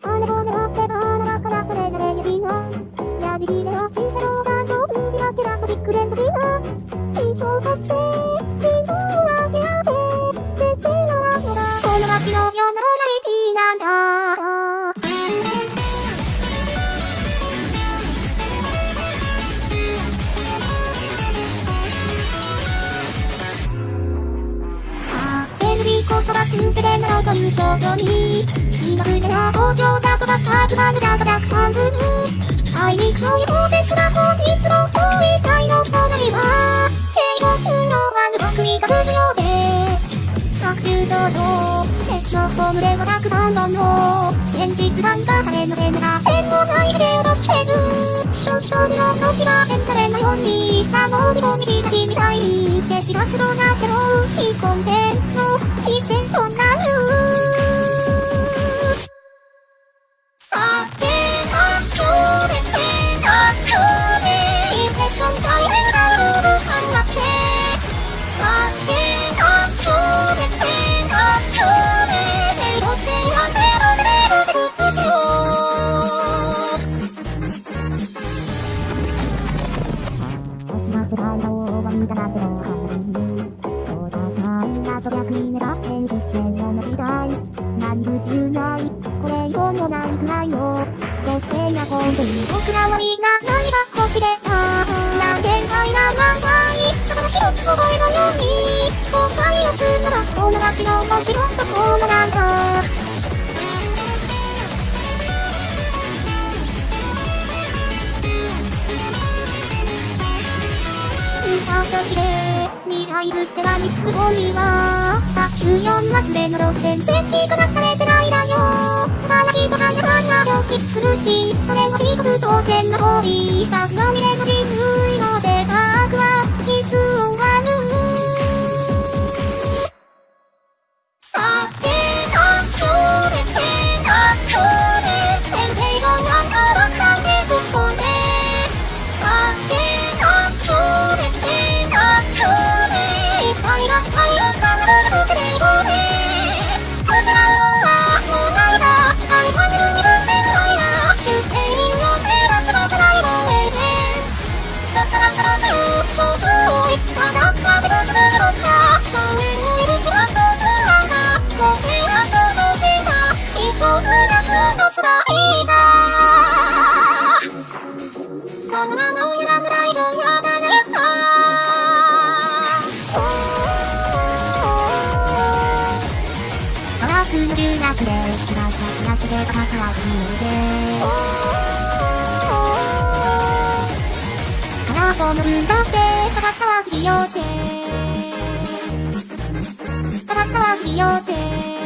あれを狙ってバラからこれがレギのやりりではチセロがどんじらキラとビッグレンドビナ印象として心臓を上げ上げ先生の後がこの街の世のラリティなんだ焦りこそが全てなのという症状に気が付いたら包丁だとかサークマルだとか感ずるあいにくのようですら本日も遠い体の空には警告のワンド組が来るようです白球と敵のホームではたくさんのの現実感が彼の手が線もないで落としてる人一人の命がエンタメのようにさもり込み立ちみたいに消しがすろなけど非コンテンツイドをワンダラゼロそうだなみんなと逆に狙ってい。る。視線を伸びたい。何不自由ない。これ以上もない。くらい。のそしてな本当に僕らはみんな何が欲しれた何千回なまさにただの一つ覚えのように後悔をするならこの街の面白歌として未来ぶっては肉本にはさ14マスでの路線設計がされてないだよ。ただ人がなかなか気苦しいそれは自国当然の通りスタッフの未練の人類科学の中学で被害者暮らしで高さは不自由でカラーフォー。ム分だって高さは企業で高さは企業で